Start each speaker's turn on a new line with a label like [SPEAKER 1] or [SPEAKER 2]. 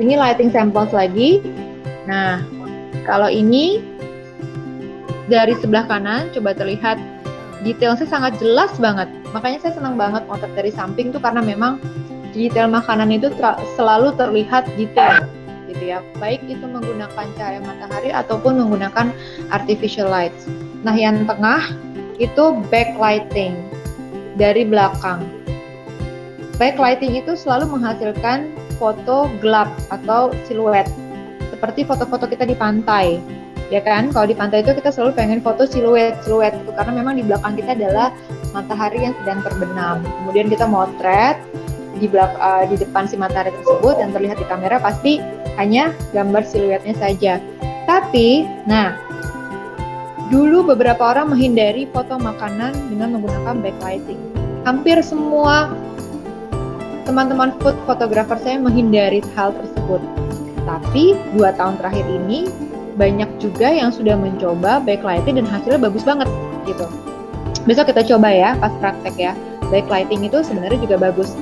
[SPEAKER 1] Ini lighting samples lagi. Nah, kalau ini dari sebelah kanan coba terlihat detailnya sangat jelas banget. Makanya saya senang banget motret dari samping tuh karena memang detail makanan itu ter selalu terlihat detail gitu ya. Baik itu menggunakan cahaya matahari ataupun menggunakan artificial lights. Nah, yang tengah itu backlighting dari belakang. Backlighting itu selalu menghasilkan foto gelap atau siluet. Seperti foto-foto kita di pantai ya kan? Kalau di pantai itu kita selalu pengen foto siluet siluet itu karena memang di belakang kita adalah matahari yang sedang terbenam. Kemudian kita motret di belak uh, di depan si matahari tersebut dan terlihat di kamera pasti hanya gambar siluetnya saja. Tapi nah dulu beberapa orang menghindari foto makanan dengan menggunakan backlighting. Hampir semua teman-teman food fotografer saya menghindari hal tersebut. Tapi dua tahun terakhir ini banyak juga yang sudah mencoba backlighting dan hasilnya bagus banget gitu. Besok kita coba ya pas praktek ya. Backlighting itu sebenarnya juga bagus.